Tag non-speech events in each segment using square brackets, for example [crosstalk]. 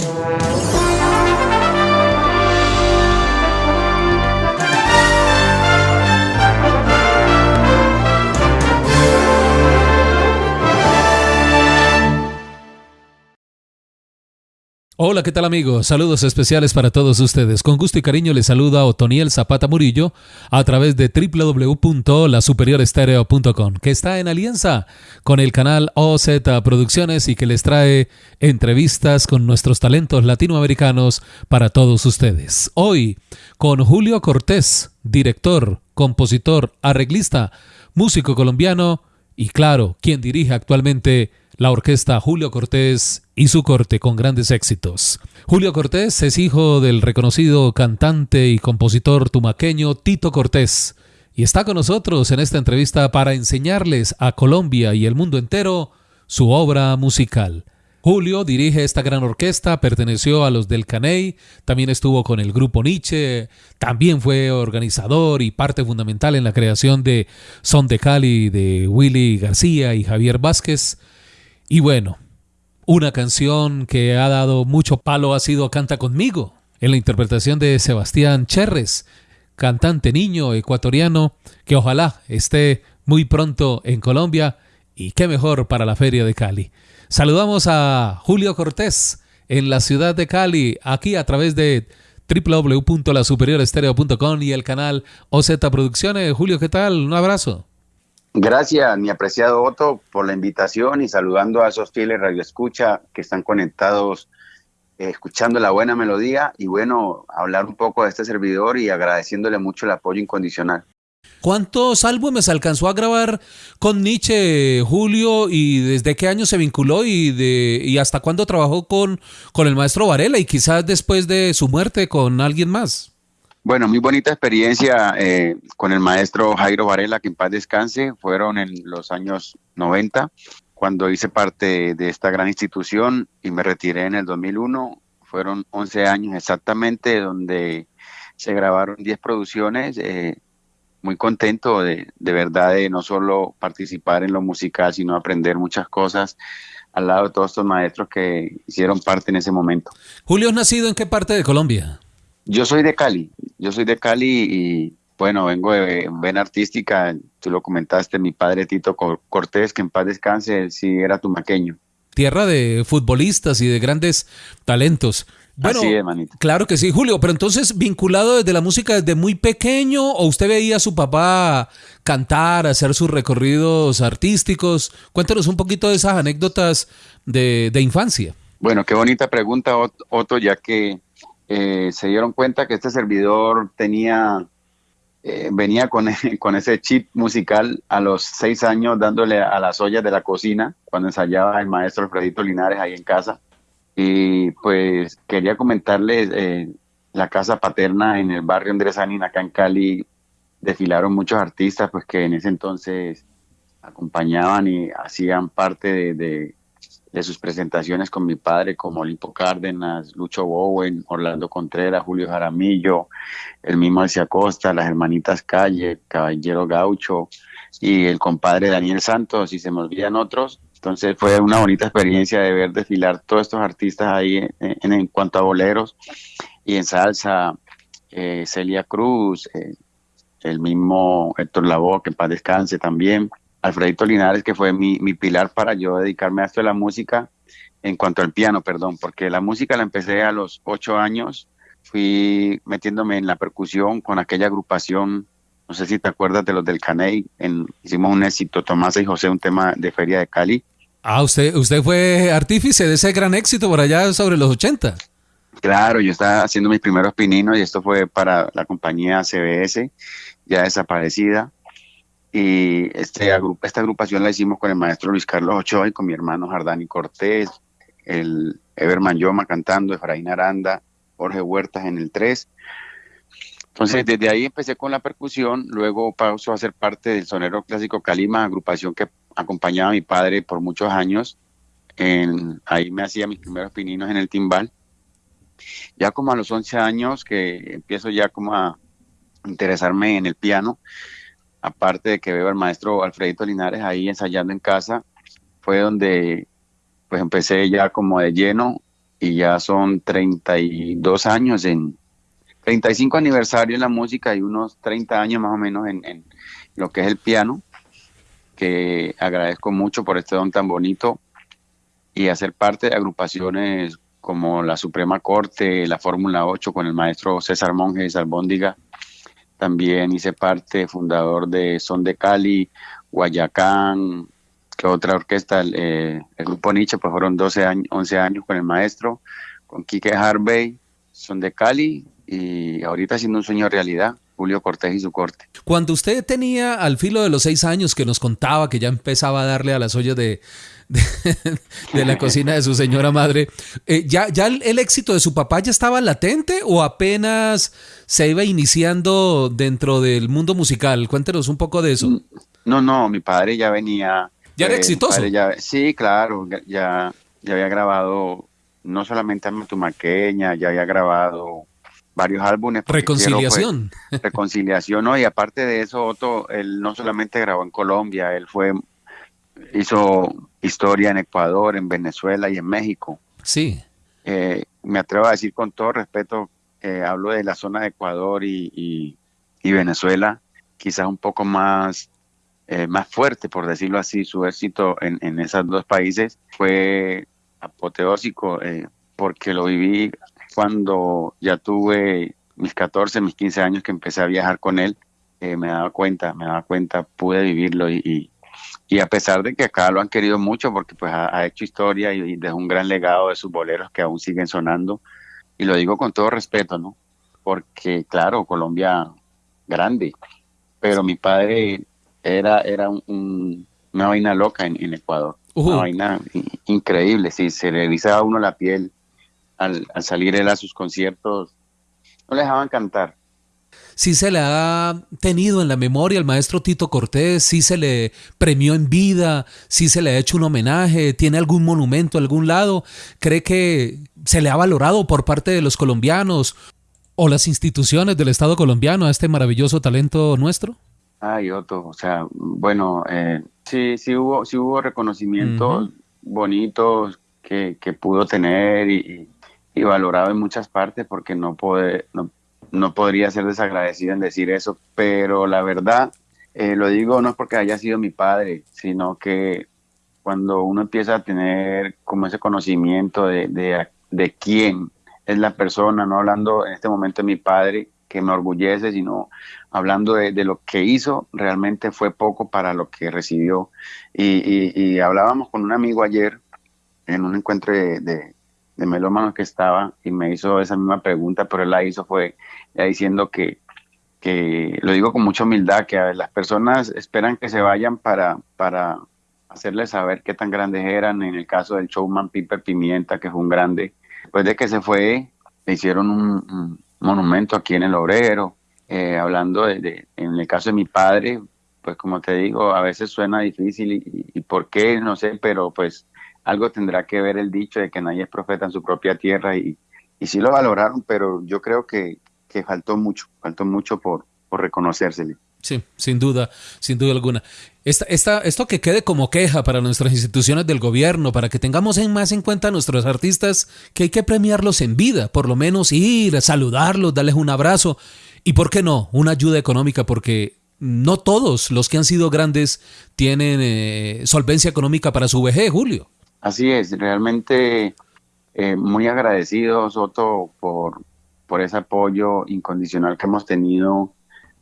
Música Hola, ¿qué tal amigos? Saludos especiales para todos ustedes. Con gusto y cariño les saluda Otoniel Zapata Murillo a través de www.lasuperiorestereo.com, que está en alianza con el canal OZ Producciones y que les trae entrevistas con nuestros talentos latinoamericanos para todos ustedes. Hoy con Julio Cortés, director, compositor, arreglista, músico colombiano y claro, quien dirige actualmente la orquesta Julio Cortés y su corte con grandes éxitos. Julio Cortés es hijo del reconocido cantante y compositor tumaqueño Tito Cortés y está con nosotros en esta entrevista para enseñarles a Colombia y el mundo entero su obra musical. Julio dirige esta gran orquesta, perteneció a los del Caney, también estuvo con el grupo Nietzsche, también fue organizador y parte fundamental en la creación de Son de Cali de Willy García y Javier Vázquez. Y bueno, una canción que ha dado mucho palo ha sido Canta conmigo, en la interpretación de Sebastián Cherres, cantante niño ecuatoriano que ojalá esté muy pronto en Colombia y qué mejor para la feria de Cali. Saludamos a Julio Cortés en la ciudad de Cali, aquí a través de www.lasuperiorestereo.com y el canal OZ Producciones. Julio, ¿qué tal? Un abrazo. Gracias, mi apreciado Otto, por la invitación y saludando a esos fieles radioescucha que están conectados, eh, escuchando la buena melodía y bueno, hablar un poco de este servidor y agradeciéndole mucho el apoyo incondicional. ¿Cuántos álbumes alcanzó a grabar con Nietzsche, Julio, y desde qué año se vinculó y, de, y hasta cuándo trabajó con, con el maestro Varela y quizás después de su muerte con alguien más? Bueno, muy bonita experiencia eh, con el maestro Jairo Varela, que en paz descanse. Fueron en los años 90, cuando hice parte de esta gran institución y me retiré en el 2001. Fueron 11 años exactamente donde se grabaron 10 producciones. Eh, muy contento de, de verdad de no solo participar en lo musical, sino aprender muchas cosas al lado de todos estos maestros que hicieron parte en ese momento. Julio, ¿has nacido en qué parte de Colombia? Yo soy de Cali, yo soy de Cali y bueno, vengo de vena artística, tú lo comentaste, mi padre Tito Cortés, que en paz descanse, sí era tumaqueño. Tierra de futbolistas y de grandes talentos. Bueno, Así es, manito. claro que sí, Julio, pero entonces vinculado desde la música desde muy pequeño o usted veía a su papá cantar, hacer sus recorridos artísticos. Cuéntanos un poquito de esas anécdotas de, de infancia. Bueno, qué bonita pregunta, Otto, ya que eh, se dieron cuenta que este servidor tenía, eh, venía con, [laughs] con ese chip musical a los seis años dándole a las ollas de la cocina cuando ensayaba el maestro Alfredito Linares ahí en casa. Y pues quería comentarles, eh, la casa paterna en el barrio Andrés Anin, acá en Cali, desfilaron muchos artistas pues que en ese entonces acompañaban y hacían parte de sus presentaciones con mi padre, como Olimpo Cárdenas, Lucho Bowen, Orlando Contreras, Julio Jaramillo, el mismo Alcia Costa, las hermanitas Calle, Caballero Gaucho y el compadre Daniel Santos, y se me olvidan otros. Entonces fue una bonita experiencia de ver desfilar todos estos artistas ahí en, cuanto a boleros y en salsa, eh, Celia Cruz, eh, el mismo Héctor Lavoe, que en paz descanse también. Alfredito Linares, que fue mi, pilar para yo dedicarme a esto de la música, en cuanto al piano, perdón, porque la música la empecé a los ocho años, fui metiéndome en la percusión con aquella agrupación, no sé si te acuerdas de los del Caney, en, hicimos un éxito, Tomás y José, un tema de Feria de Cali. Ah, usted, usted fue artífice de ese gran éxito por allá sobre los 80. Claro, yo estaba haciendo mis primeros pininos y esto fue para la compañía CBS, ya desaparecida. Y este, esta agrupación la hicimos con el maestro Luis Carlos Ochoa y con mi hermano Jardani Cortés, el Everman Yoma cantando, Efraín Aranda, Jorge Huertas en el 3. Entonces, desde ahí empecé con la percusión, luego paso a ser parte del Sonero Clásico Calima, agrupación que acompañaba a mi padre por muchos años. En, ahí me hacía mis primeros pininos en el timbal. Ya como a los 11 años que empiezo ya como a interesarme en el piano, aparte de que veo al maestro Alfredito Linares ahí ensayando en casa, fue donde pues empecé ya como de lleno y ya son 32 años en 35 aniversario en la música y unos 30 años más o menos en, en lo que es el piano, que agradezco mucho por este don tan bonito y hacer parte de agrupaciones como la Suprema Corte, la Fórmula 8 con el maestro César Monjes Albóndiga. También hice parte, fundador de Son de Cali, Guayacán, que otra orquesta, el, eh, grupo Nietzsche, pues fueron 12 años, 11 años con el maestro, con Quique Harvey, Son de Cali, y ahorita haciendo un sueño realidad, Julio Cortés y su corte. Cuando usted tenía al filo de los seis años que nos contaba que ya empezaba a darle a las ollas de, de, la cocina de su señora madre, eh, ¿ya, ¿ya el, el, éxito de su papá ya estaba latente o apenas se iba iniciando dentro del mundo musical? Cuéntenos un poco de eso. No, no, mi padre ya venía... ¿Ya era eh, exitoso? Ya, sí, claro, ya, ya había grabado no solamente a Tumaqueña, ya había grabado varios álbumes. Reconciliación. Quiero, pues, reconciliación, ¿no? Y aparte de eso, Otto, él no solamente grabó en Colombia, él fue, hizo historia en Ecuador, en Venezuela y en México. Sí. Eh, me atrevo a decir con todo respeto, eh, hablo de la zona de Ecuador y, y, y Venezuela, quizás un poco más, eh, más fuerte, por decirlo así, su éxito en, en esos dos países fue apoteósico, eh, porque lo viví cuando ya tuve mis 14, mis 15 años que empecé a viajar con él, eh, me daba cuenta, me daba cuenta, pude vivirlo y, y, y, a pesar de que acá lo han querido mucho porque pues ha, ha hecho historia y, y, dejó un gran legado de sus boleros que aún siguen sonando y lo digo con todo respeto, ¿no? Porque claro, Colombia grande, pero mi padre era, era un, un, una vaina loca en, en Ecuador, uh -huh. una vaina increíble, sí, se le erizaba a uno la piel al, al, salir él a sus conciertos, no le dejaban cantar. Sí se le ha tenido en la memoria al maestro Tito Cortés, sí se le premió en vida, sí se le ha hecho un homenaje, tiene algún monumento algún lado, cree que se le ha valorado por parte de los colombianos o las instituciones del Estado colombiano a este maravilloso talento nuestro. Ay, Otto, o sea, bueno, eh, sí, sí hubo, sí hubo reconocimientos uh -huh. bonitos que, que, pudo tener y, y valorado en muchas partes porque no, puede, no, no podría ser desagradecido en decir eso, pero la verdad, eh, lo digo no es porque haya sido mi padre, sino que cuando uno empieza a tener como ese conocimiento de, de, quién es la persona, no hablando en este momento de mi padre, que me orgullece, sino hablando de, lo que hizo, realmente fue poco para lo que recibió. Y, y, y hablábamos con un amigo ayer en un encuentro de, de melómanos que estaba y me hizo esa misma pregunta, pero él la hizo fue diciendo que, que, lo digo con mucha humildad, que las personas esperan que se vayan para, para hacerles saber qué tan grandes eran, en el caso del showman Piper Pimienta, que fue un grande, después de que se fue, le hicieron un, monumento aquí en el obrero, eh, hablando de, en el caso de mi padre, pues como te digo, a veces suena difícil y, y por qué, no sé, pero pues algo tendrá que ver el dicho de que nadie es profeta en su propia tierra y, y sí lo valoraron, pero yo creo que, que faltó mucho, faltó mucho por, por. Sí, sin duda, sin duda alguna. Esta, esta, esto que quede como queja para nuestras instituciones del gobierno, para que tengamos en más en cuenta a nuestros artistas, que hay que premiarlos en vida, por lo menos ir, a saludarlos, darles un abrazo y, ¿por qué no?, una ayuda económica, porque no todos los que han sido grandes tienen eh, solvencia económica para su vejez, Julio. Así es, realmente eh, muy agradecido, Soto, por, por ese apoyo incondicional que hemos tenido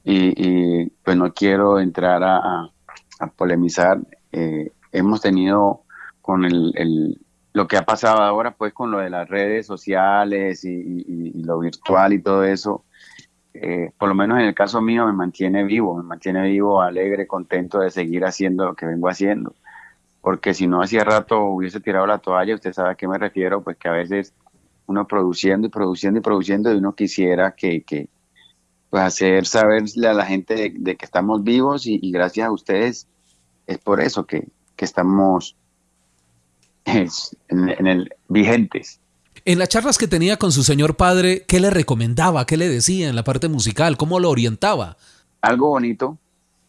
y, pues no quiero entrar a, a, polemizar. Eh, hemos tenido con el, el, lo que ha pasado ahora, pues con lo de las redes sociales y, y, y lo virtual y todo eso, eh, por lo menos en el caso mío me mantiene vivo, me mantiene vivo, alegre, contento de seguir haciendo lo que vengo haciendo porque si no hacía rato hubiese tirado la toalla, usted sabe a qué me refiero, pues que a veces uno produciendo y produciendo y produciendo y uno quisiera que, que pues hacer saberle a la gente de, de que estamos vivos y, y, gracias a ustedes es por eso que, que estamos es, en, en el vigentes. En las charlas que tenía con su señor padre, ¿qué le recomendaba? ¿Qué le decía en la parte musical? ¿Cómo lo orientaba? Algo bonito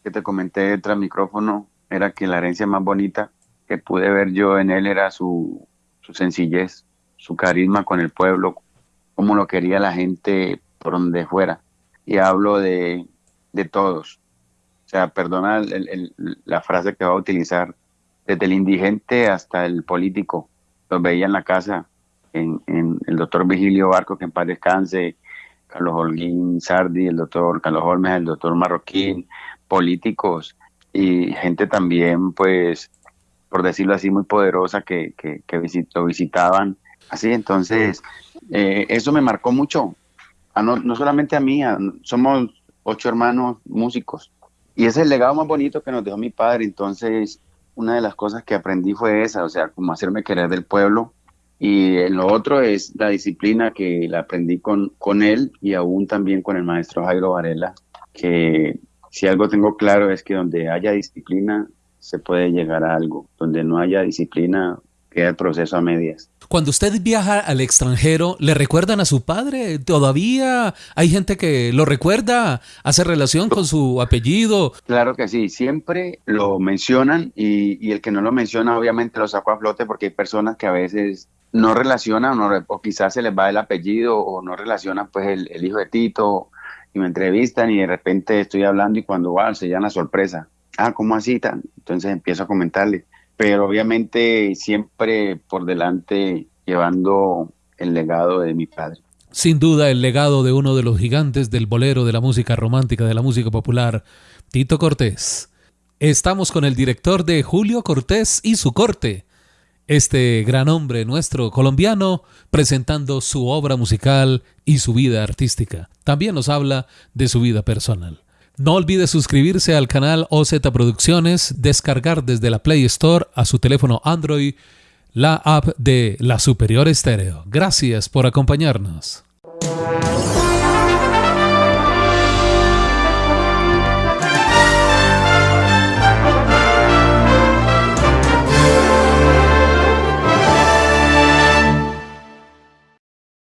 que te comenté tras micrófono era que la herencia más bonita que pude ver yo en él era su, su sencillez, su carisma con el pueblo, cómo lo quería la gente por donde fuera. Y hablo de, de todos. O sea, perdona la frase que va a utilizar, desde el indigente hasta el político. Los veía en la casa, en, en el doctor Vigilio Barco, que en paz descanse, Carlos Holguín Sardi, el doctor Carlos Holmes, el doctor Marroquín, políticos y gente también, pues, por decirlo así, muy poderosa que, que, lo visitaban. Así, entonces, eh, eso me marcó mucho. no, no, solamente a mí, somos ocho hermanos músicos. Y es el legado más bonito que nos dejó mi padre. Entonces, una de las cosas que aprendí fue esa, o sea, como hacerme querer del pueblo. Y lo otro es la disciplina que la aprendí con, con él y aún también con el maestro Jairo Varela, que si algo tengo claro es que donde haya disciplina se puede llegar a algo. Donde no haya disciplina queda el proceso a medias. Cuando usted viaja al extranjero, ¿le recuerdan a su padre? ¿Todavía hay gente que lo recuerda? ¿Hace relación con su apellido? Claro que sí, siempre lo mencionan y, el que no lo menciona obviamente lo saco a flote porque hay personas que a veces no relacionan o, quizás se les va el apellido o no relacionan pues el, hijo de Tito y me entrevistan y de repente estoy hablando y cuando va se llama sorpresa. Ah, ¿cómo así? Entonces empiezo a comentarle pero obviamente siempre por delante llevando el legado de mi padre. Sin duda el legado de uno de los gigantes del bolero de la música romántica, de la música popular, Tito Cortés. Estamos con el director de Julio Cortés y su corte, este gran hombre nuestro colombiano, presentando su obra musical y su vida artística. También nos habla de su vida personal. No olvide suscribirse al canal OZ Producciones, descargar desde la Play Store a su teléfono Android la app de La Superior Estéreo. Gracias por acompañarnos.